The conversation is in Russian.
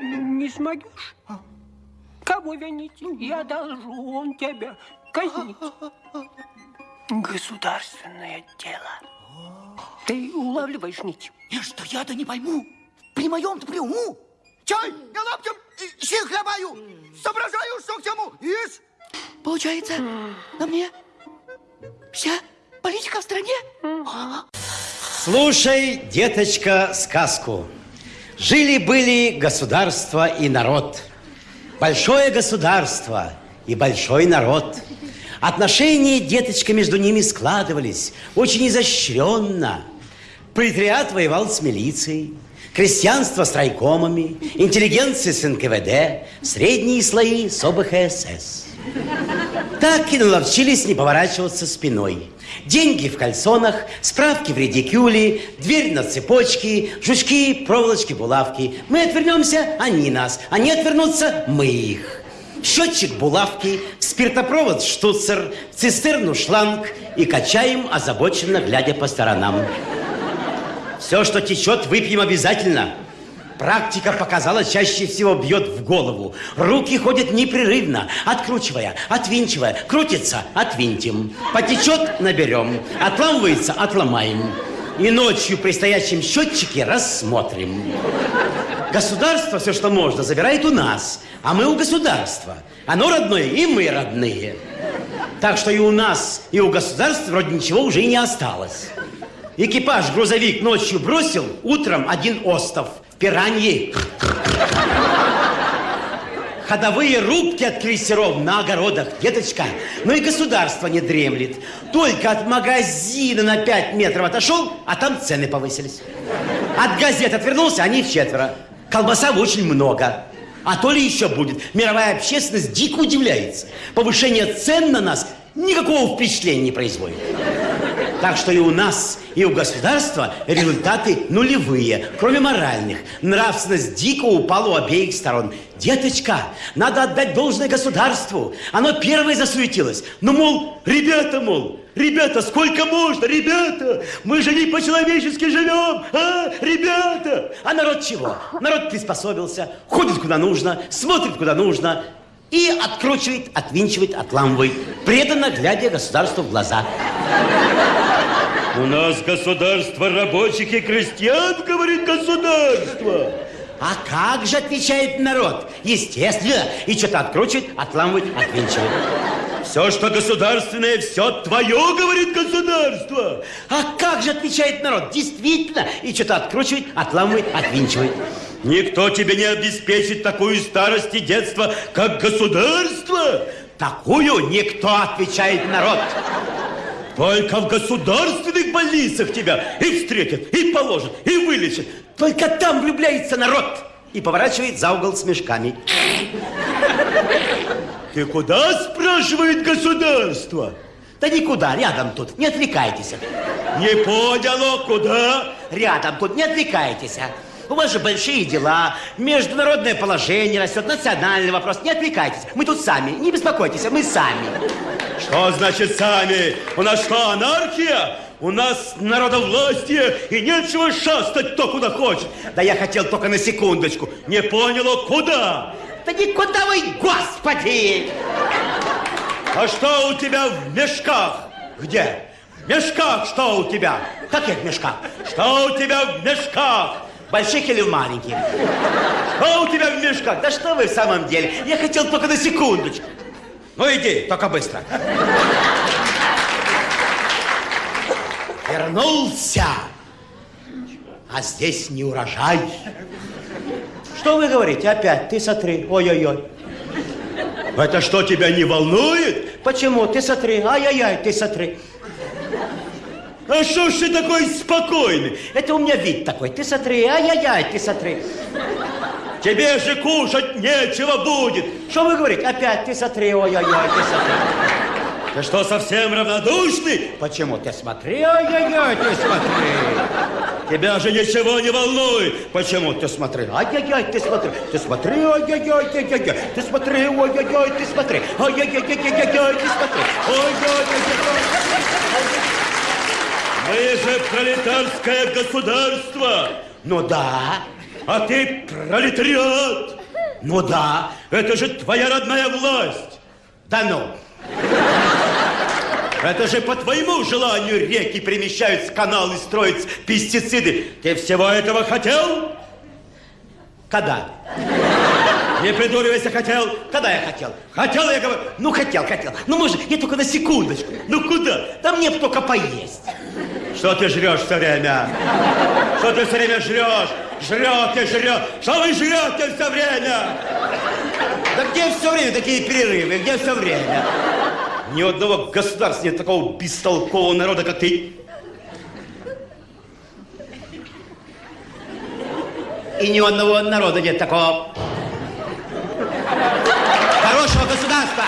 не смогешь? Кого винить? Я должен тебя казнить. Государственное дело. Ты улавливаешь нить? И что я-то не пойму? При моем-то при уму? Чай, я лаптем, сил хлебаю, соображаю, что к чему, ешь. Получается, на мне вся политика в стране? Слушай, деточка, сказку. Жили-были государство и народ. Большое государство и большой народ. Отношения, деточка, между ними складывались очень изощренно. Пролетариат воевал с милицией, крестьянство с райкомами, интеллигенция с НКВД, средние слои с ОБХСС. Так и наловчились не поворачиваться спиной. Деньги в кальсонах, справки в редикюле, дверь на цепочке, жучки, проволочки, булавки. Мы отвернемся, они нас. Они отвернутся, мы их. Счетчик булавки, спиртопровод штуцер, цистерну шланг и качаем, озабоченно глядя по сторонам. Все, что течет, выпьем обязательно. Практика показала, чаще всего бьет в голову. Руки ходят непрерывно, откручивая, отвинчивая. Крутится, отвинтим. Потечет, наберем. Отламывается, отломаем. И ночью при стоящем счетчике рассмотрим. Государство все, что можно, забирает у нас, а мы у государства. Оно родное, и мы родные. Так что и у нас, и у государства вроде ничего уже и не осталось. Экипаж грузовик ночью бросил, утром один остов. Пираньи. Ходовые рубки от крейсеров на огородах, деточка. Ну и государство не дремлет. Только от магазина на 5 метров отошел, а там цены повысились. От газет отвернулся, они в четверо. Колбаса очень много. А то ли еще будет. Мировая общественность дико удивляется. Повышение цен на нас никакого впечатления не производит. Так что и у нас, и у государства результаты нулевые, кроме моральных. Нравственность дико упала у обеих сторон. Деточка, надо отдать должное государству. Оно первое засуетилось. Ну, мол, ребята, мол, ребята, сколько можно, ребята? Мы же не по-человечески живем, а, ребята? А народ чего? Народ приспособился, ходит куда нужно, смотрит куда нужно и откручивает, отвинчивает, отламывает, преданно глядя государству в глаза. У нас государство рабочих и крестьян, говорит государство. А как же отвечает народ? Естественно. И что-то откручивает, отламывает, отвинчивает. Все, что государственное, все твое, говорит государство. А как же отвечает народ? Действительно. И что-то откручивает, отламывает, отвинчивает. Никто тебе не обеспечит такую старость и детство, как государство. Такую никто, отвечает народ. Только в государственных больницах тебя и встретят, и положат, и вылечат. Только там влюбляется народ. И поворачивает за угол с мешками. Ты куда, спрашивает государство? Да никуда, рядом тут, не отвлекайтесь. Не понял, куда? Рядом тут, не отвлекайтесь. У вас же большие дела, международное положение растет, национальный вопрос. Не отвлекайтесь, мы тут сами, не беспокойтесь, мы сами. Что значит сами? У нас что, анархия? У нас народовластие, и нечего шастать кто куда хочет. Да я хотел только на секундочку. Не понял, куда? Да никуда вы, господи! А что у тебя в мешках? Где? В мешках что у тебя? Каких мешках? Что у тебя в мешках? Больших или маленьких? Что у тебя в мешках? Да что вы в самом деле? Я хотел только на секундочку. Ну иди, только быстро. Вернулся. А здесь не урожай. Что вы говорите опять? Ты смотри. Ой-ой-ой. Это что, тебя не волнует? Почему? Ты смотри. Ай-яй-яй, ты смотри. А что ж ты такой спокойный? Это у меня вид такой. Ты смотри. Ай-яй-яй, ты смотри. Тебе же кушать нечего будет. Что вы говорите? Опять ты смотри, ой-ой-ой, ты смотри. Ты что, совсем равнодушный? Почему? Ты смотри, ой-ой-ой, ты смотри. Тебя же ничего не волнует. Почему? Ты смотри, ай-яй-яй, ты смотри. Ты смотри, ай-яй-яй, ты яй Ты смотри, ой-ой-ой, ты смотри. Ай-яй-яй-яй-яй, ты смотри. Ой-ой-ой. Мы же пролетарское государство. Ну да. А ты пролетариат. Ну да. Это же твоя родная власть. Да ну. Это же по твоему желанию реки перемещаются, каналы строятся, пестициды. Ты всего этого хотел? Когда? Не придуривайся, хотел. Когда я хотел? Хотел, я говорю. Ну, хотел, хотел. Ну, может, я только на секундочку. Ну куда? Да мне только поесть. Что ты жрешь все время? Что ты все время жрешь? Жрете, жрешь. Что вы жрете все время? Да где все время такие перерывы? Где все время? Ни одного государства нет такого бестолкового народа, как ты. И ни одного народа нет такого хорошего государства.